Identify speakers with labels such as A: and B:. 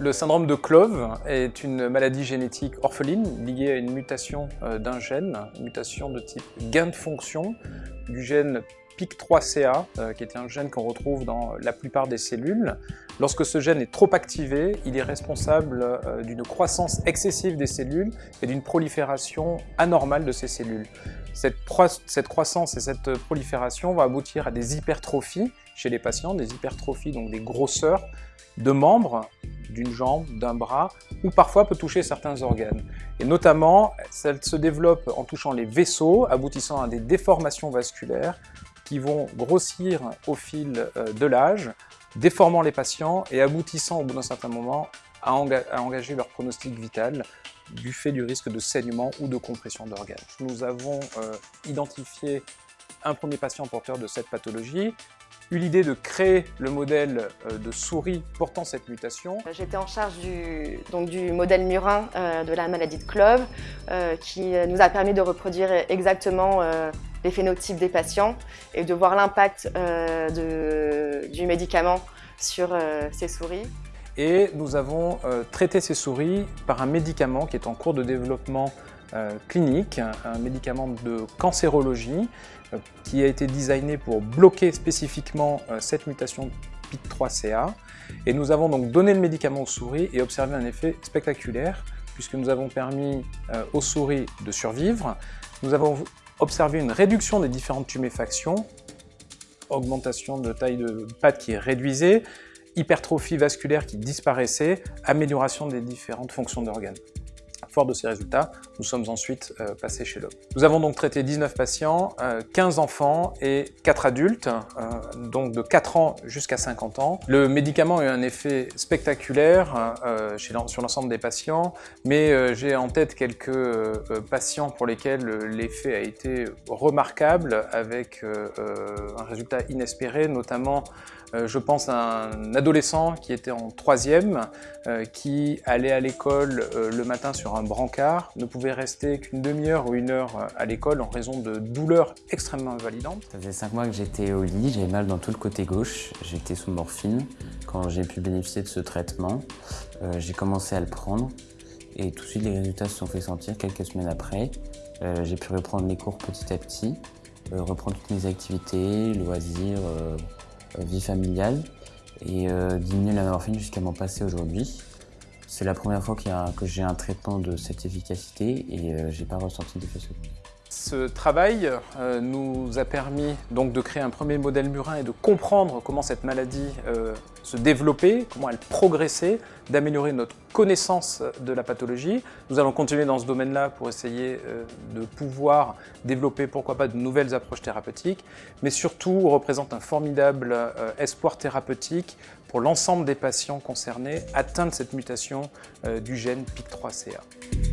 A: Le syndrome de Clove est une maladie génétique orpheline liée à une mutation euh, d'un gène, mutation de type gain de fonction du gène PIC3CA, euh, qui est un gène qu'on retrouve dans la plupart des cellules. Lorsque ce gène est trop activé, il est responsable euh, d'une croissance excessive des cellules et d'une prolifération anormale de ces cellules. Cette, cette croissance et cette prolifération vont aboutir à des hypertrophies chez les patients, des hypertrophies, donc des grosseurs de membres d'une jambe, d'un bras, ou parfois peut toucher certains organes. Et notamment, elle se développe en touchant les vaisseaux, aboutissant à des déformations vasculaires qui vont grossir au fil euh, de l'âge, déformant les patients et aboutissant au bout d'un certain moment à, engager leur pronostic vital du fait du risque de saignement ou de compression d'organes. Nous avons euh, identifié un premier patient porteur de cette pathologie eu l'idée de créer le modèle euh, de souris portant cette mutation.
B: J'étais en charge du, donc, du modèle murin euh, de la maladie de Clove euh, qui nous a permis de reproduire exactement les phénotypes des patients et de voir l'impact du médicament sur ces souris.
A: Et nous avons traité ces souris par un médicament qui est en cours de développement euh, clinique, un médicament de cancérologie euh, qui a été designé pour bloquer spécifiquement euh, cette mutation PIC3CA. Et nous avons donc donné le médicament aux souris et observé un effet spectaculaire puisque nous avons permis aux souris de survivre. Nous avons observé une réduction des différentes tuméfactions, augmentation de taille de patte qui est hypertrophie vasculaire qui disparaissait, amélioration des différentes fonctions d'organes. De ces résultats, nous sommes ensuite euh, passés chez l'homme. Nous avons donc traité 19 patients, 15 euh, enfants et 4 adultes, euh, donc de 4 ans jusqu'à 50 ans. Le médicament a eu un effet spectaculaire sur l'ensemble des patients, mais j'ai en tête quelques patients pour lesquels l'effet a été remarquable avec un résultat inespéré, notamment je pense un adolescent qui était en troisième, qui allait à l'école le matin sur un brancard, ne pouvait rester qu'une demi-heure ou une heure à l'école en raison de douleurs extrêmement invalidantes.
C: Ça faisait cinq mois que j'étais au lit, j'avais mal dans tout le côté gauche, j'étais sous morphine. Quand j'ai pu bénéficier de ce traitement, j'ai commencé à le prendre et tout de suite les résultats se sont fait sentir quelques semaines après. j'ai pu reprendre les cours petit à petit, reprendre toutes mes activités, loisirs, euh, vie familiale et euh, diminuer la morphine jusqu'à m'en passer aujourd'hui. C'est la première fois que j'ai un traitement de cette efficacité et euh, j'ai pas ressenti d'effet secondaire.
A: Ce travail euh, nous a permis donc de créer un premier modèle murin et de comprendre comment cette maladie euh, se développait, comment elle progressait, d'améliorer notre connaissance de la pathologie. Nous allons continuer dans ce domaine-là pour essayer euh, de pouvoir développer, pourquoi pas, de nouvelles approches thérapeutiques, mais surtout représente un formidable espoir thérapeutique pour l'ensemble des patients concernés atteints de cette mutation du gène PIC3CA.